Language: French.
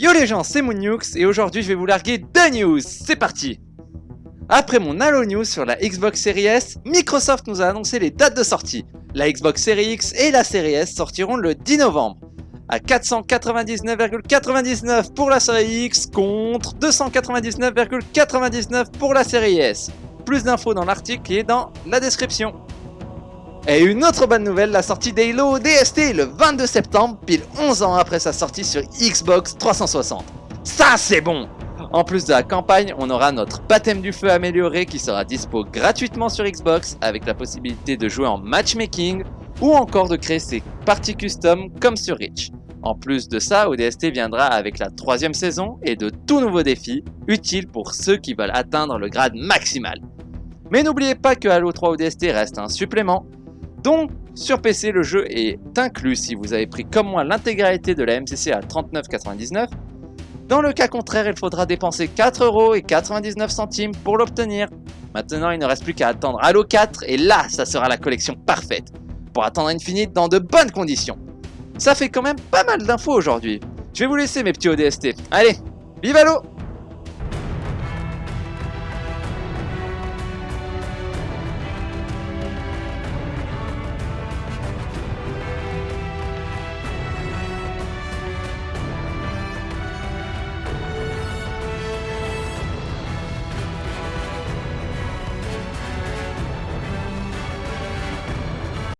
Yo les gens, c'est Moonux et aujourd'hui je vais vous larguer deux news, c'est parti Après mon Halo News sur la Xbox Series S, Microsoft nous a annoncé les dates de sortie. La Xbox Series X et la Series S sortiront le 10 novembre. À 499,99 pour la série X contre 299,99 pour la série S. Plus d'infos dans l'article et dans la description. Et une autre bonne nouvelle, la sortie d'Halo DST le 22 septembre, pile 11 ans après sa sortie sur Xbox 360. Ça c'est bon En plus de la campagne, on aura notre baptême du feu amélioré qui sera dispo gratuitement sur Xbox avec la possibilité de jouer en matchmaking ou encore de créer ses parties custom comme sur Reach. En plus de ça, ODST viendra avec la troisième saison et de tout nouveaux défis, utiles pour ceux qui veulent atteindre le grade maximal. Mais n'oubliez pas que Halo 3 ODST reste un supplément, donc sur PC le jeu est inclus si vous avez pris comme moi l'intégralité de la MCC à 39,99. Dans le cas contraire, il faudra dépenser 4,99€ pour l'obtenir. Maintenant, il ne reste plus qu'à attendre Halo 4 et là, ça sera la collection parfaite pour attendre Infinite dans de bonnes conditions. Ça fait quand même pas mal d'infos aujourd'hui. Je vais vous laisser mes petits ODST. Allez, vive Halo